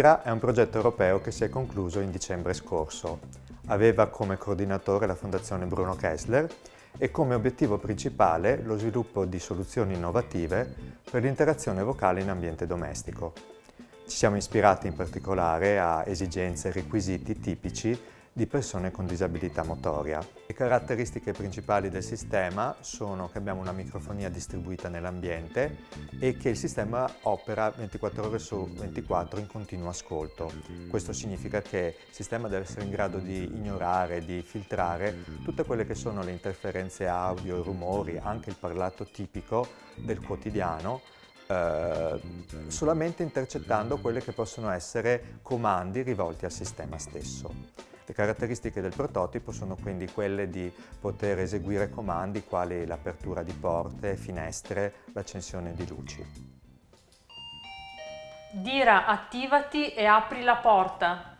DIRA è un progetto europeo che si è concluso in dicembre scorso. Aveva come coordinatore la Fondazione Bruno Kessler e come obiettivo principale lo sviluppo di soluzioni innovative per l'interazione vocale in ambiente domestico. Ci siamo ispirati in particolare a esigenze e requisiti tipici di persone con disabilità motoria. Le caratteristiche principali del sistema sono che abbiamo una microfonia distribuita nell'ambiente e che il sistema opera 24 ore su 24 in continuo ascolto. Questo significa che il sistema deve essere in grado di ignorare, di filtrare tutte quelle che sono le interferenze audio, i rumori, anche il parlato tipico del quotidiano eh, solamente intercettando quelli che possono essere comandi rivolti al sistema stesso. Le caratteristiche del prototipo sono quindi quelle di poter eseguire comandi quali l'apertura di porte, finestre, l'accensione di luci. Dira, attivati e apri la porta.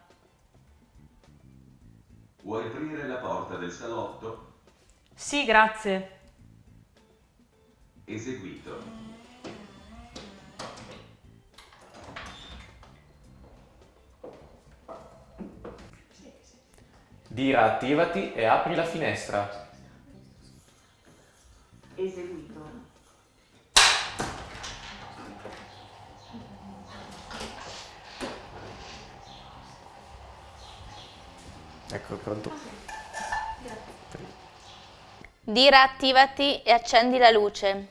Vuoi aprire la porta del salotto? Sì, grazie. Eseguito. Dira attivati e apri la finestra. Eseguito. Ecco, pronto? Dira attivati e accendi la luce.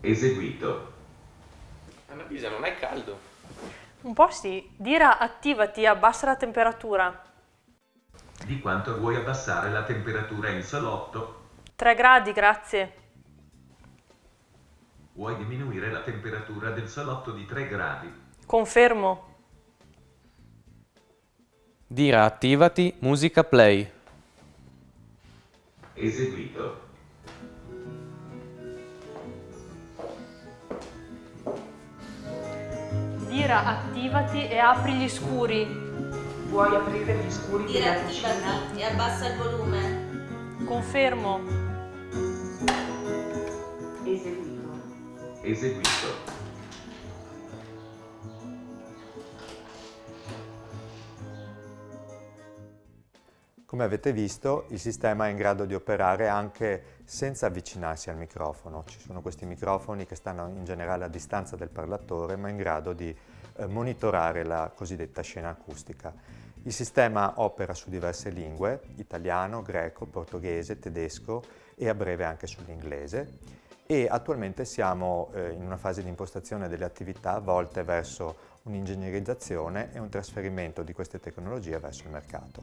Eseguito. Annalisa, non è caldo? Un po' sì. Dira attivati e abbassa la temperatura. Di quanto vuoi abbassare la temperatura in salotto? 3 gradi, grazie. Vuoi diminuire la temperatura del salotto di 3 gradi? Confermo. Dira attivati, musica play. Eseguito. Dira attivati e apri gli scuri. Vuoi aprire gli scuri Dira della cucina? e abbassa il volume. Confermo. Eseguito. Eseguito. Come avete visto, il sistema è in grado di operare anche senza avvicinarsi al microfono. Ci sono questi microfoni che stanno in generale a distanza del parlatore, ma in grado di monitorare la cosiddetta scena acustica. Il sistema opera su diverse lingue, italiano, greco, portoghese, tedesco e a breve anche sull'inglese e attualmente siamo eh, in una fase di impostazione delle attività volte verso un'ingegnerizzazione e un trasferimento di queste tecnologie verso il mercato.